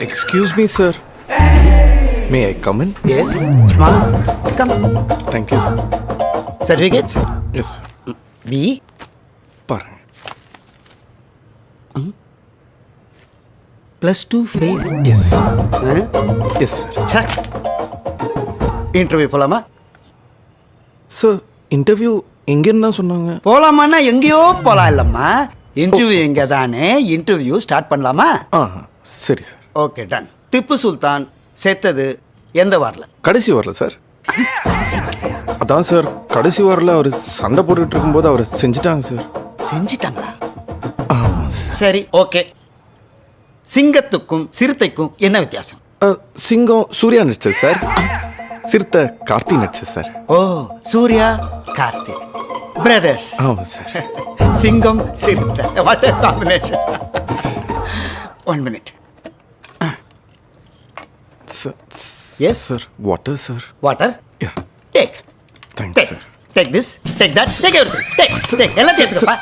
Excuse me, sir. May I come in? Yes. Small. Come. Thank you, sir. Certificates. Yes, sir. B. பாருங்க Plus two fail. Yes yes sir Check. Interview போலாமா sir interview எங்கேருந்து தான் சொன்னாங்க போலாமான்னா எங்கேயோ போலாம் இல்லம்மா interview எங்க தானே இன்டர்வியூ ஸ்டார்ட் பண்ணலாமா ஆ சரி sir okay done Tipu Sultan செத்தது எந்த வாரில்? கடைசி வரல சார். அதான் சார். கடைசி வாரில் அவர் சண்டை போட்டுட்டு இருக்கும்போது அவர் செஞ்சுட்டாங்க சார். செஞ்சிட்டாங்களா? சார் ஓகே சிங்கத்துக்கும் சிறுத்தைக்கும் என்ன வித்தியாசம்? சிங்கம் சூர்யா நடிச்சது சார். சிறுத்தை கார்த்தி நடிச்சது சார். ஓ சூர்யா கார்த்திக் பிரதர்ஸ் ஆமாம் sir. Singam Siruthai. What combination one minute Yes? Sir water sir water take thanks take sir take this take that take everything take take எல்லாம் சேர்த்துக்கப்பா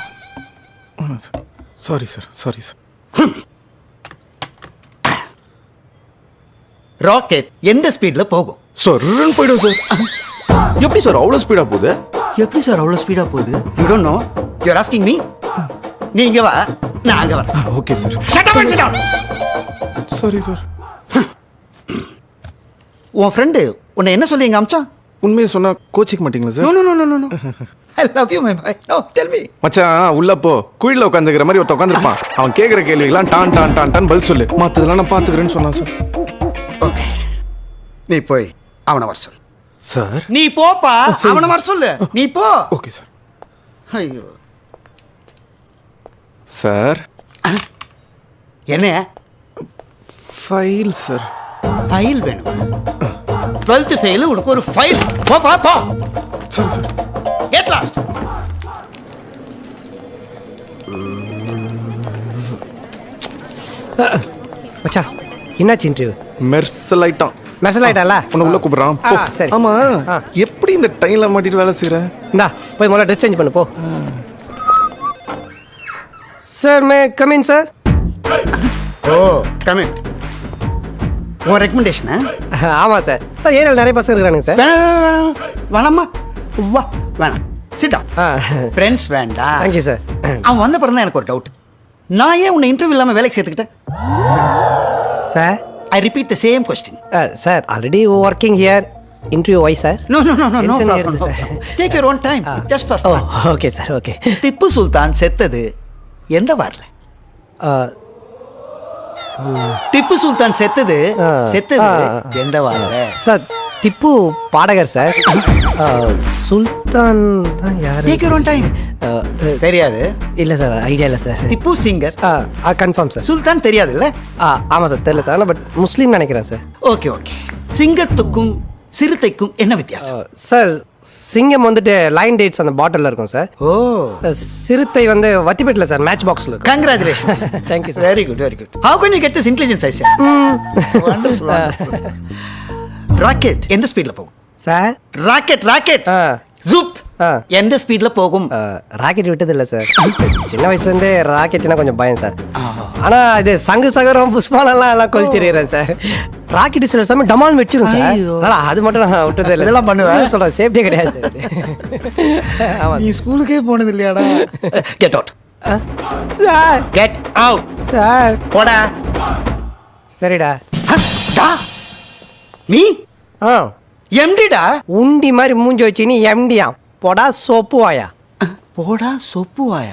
sorry sir sorry sir rocket எந்த ஸ்பீட்ல போகும்? சொர்ன்னு போயிடும் sir எப்படி sir அவ்வளோ ஸ்பீடாக போகுது? எப்படி சார் அவ்வளோ ஸ்பீடா போகுது? You don't know you are asking me நீ இங்க வா. நான் அங்க வரேன். Okay sir. சாரி சார் உன் ஃப்ரெண்டு உன்னை என்ன சொல்லி இங்க அமிச்சான்? உண்மையை சொன்னால் கோச்சிக்க மாட்டீங்களா sir no no no no I love you my boy no tell me மச்சான் உள்ள போ. குழியில் உட்காந்துக்கிற மாதிரி ஒருத்த உட்காந்துருப்பான். அவன் கேட்குற கேள்விக்கெல்லாம் டான் டான் டான் டான் பதில் சொல்லு. மற்றதெல்லாம் நான் பார்த்துக்கிறேன்னு சொன்னான் சார் ஓகே நீ போய் அவனை வர சொல்லு. சார் நீ போப்பா. சரி. அவனை வர சொல்லு. நீ போ. ஓகே சார் ஐயோ. சார் என்ன? ஃபைல் சார் ஃபைல் வேணுமா? டுவெல்த்து ஃபெயிலு உனக்கு ஒரு ஃபைல் போப்பா போ சரி சார். கெட் லாஸ்ட் மச்சான் என்னாச்சு இன்டர்வியூ மெர்சல் ஆயிட்டான் மெசல் ஆயிட்டால உன்னை உள்ள கூப்பிடுறான். போ. சரி. ஆமா. எப்படி இந்த டைம்ல மாட்டிட்டு வேலை செய்யற இந்தா போய் முதல்ல ட்ரெஸ் சேஞ்ச் பண்ணு போ. Sir may come in sir oh coming உன் ரெக்கமெண்டேஷனா ஆமாம் சார். சார் ஏரியாவில் நிறைய பசங்க இருக்கிறானுங்க சார். வேணாம் வேணாமா வா வேணாம். சிட்டா ஃப்ரெண்ட்ஸ் வேண்டாம். தேங்க்யூ சார் அவன் வந்த பிறகு தான் எனக்கு ஒரு டவுட் நான் ஏன் உன்னை இன்டர்வியூ இல்லாமல் வேலைக்கு சேர்த்துக்கிட்டேன்? Sir I repeat the same question sir already working here interview why sir no no no no no problem sir. Take your own time just for okay sir okay Tipu Sultan செத்தது எந்த வாரில் திப்பு சுல்தான் செத்தது. செத்தது. எந்த வாரில் sir Tipu பாடகர் sir. சுல்தான் தான் யார்? டேக் யுவர் டைம் தெரியாது. இல்லை சார் ஐடியா இல்லை சார். திப்பு சிங்கர் ஆ கன்ஃபார்ம் சார். சுல்தான் தெரியாதுல்ல? ஆ ஆமாம் சார் தெரியல சார். பட் முஸ்லீம் நினைக்கிறேன் சார். ஓகே ஓகே சிங்கத்துக்கும் சிறுத்தைக்கும் என்ன வித்தியாசம்? சார் சிங்கம் வந்துட்டு லைன் டேட்ஸ் அந்த பாட்டிலில் இருக்கும் சார் ஓ. சிறுத்தை வந்து வத்திப்பேட்டில் சார் மேட்ச் பாக்ஸில் இருக்கும். Congratulations you, sir. Very good very good how can you get this intelligence I wonderful rocket எந்த ஸ்பீட்ல போகும்? சார் ராக்கெட் ராக்கெட் ஜூப். எந்த ஸ்பீட்ல போகும்? ராக்கெட் விட்டதில்லை சார் சின்ன வயசுலேருந்தே ராக்கெட்னா கொஞ்சம் பயம் சார் ஆனால் இது சங்கு சகரம் புஷ்பாலெல்லாம் எல்லாம் கொல் தெரியுறேன் சார் ராக்கெட் சில சமயம் டமால் வச்சிரும் சார் அது மட்டும் நான் விட்டதே இல்லை இதெல்லாம் பண்ணுவேன். சொல்கிறேன் சேஃப்டியே கிடையாது சார் ஆமாம் நீ ஸ்கூலுக்கே போனது இல்லையாடா get out sir get out sir போடா. சரிடா. நீ? ஆ. எம்டிடா உண்டி மாதிரி மூஞ்சி வச்சு நீ எம்டியா പൊടാ സോപ്പുവായ. പോടാ സോപ്പുവായ.